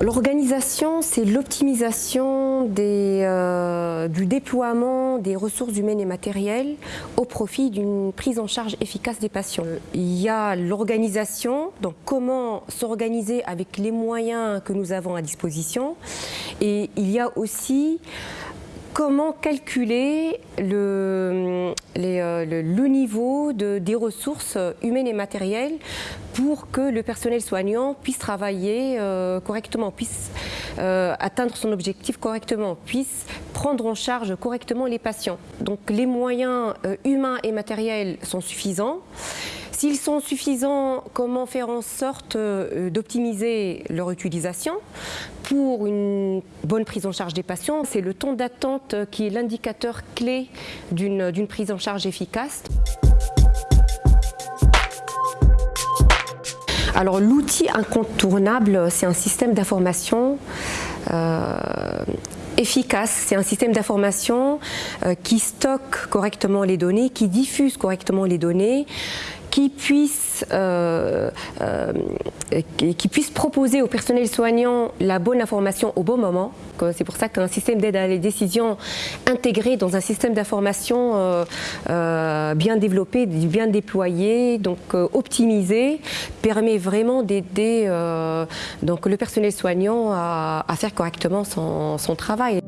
l'organisation, c'est l'optimisation euh, du déploiement des ressources humaines et matérielles au profit d'une prise en charge efficace des patients. Il y a l'organisation, donc comment s'organiser avec les moyens que nous avons à disposition. Et il y a aussi comment calculer le, euh, le, niveau de, des ressources humaines et matérielles pour que le personnel soignant puisse travailler euh, correctement, puisse euh, atteindre son objectif correctement, puisse prendre en charge correctement les patients. Donc les moyens humains et matériels sont suffisants. S'ils sont suffisants, comment faire en sorte euh, d'optimiser leur utilisation pour une bonne prise en charge des patients? C'est le temps d'attente qui est l'indicateur clé d'une prise en charge efficace. Alors l'outil incontournable, c'est un système d'information euh, efficace. C'est un système d'information euh, qui stocke correctement les données, qui diffuse correctement les données, qui puisse, euh, euh, qui puisse proposer au personnel soignant la bonne information au bon moment. C'est pour ça qu'un système d'aide à la décision intégré dans un système d'information euh, bien développé, bien déployé, donc optimisé, permet vraiment d'aider le personnel soignant à, faire correctement son travail.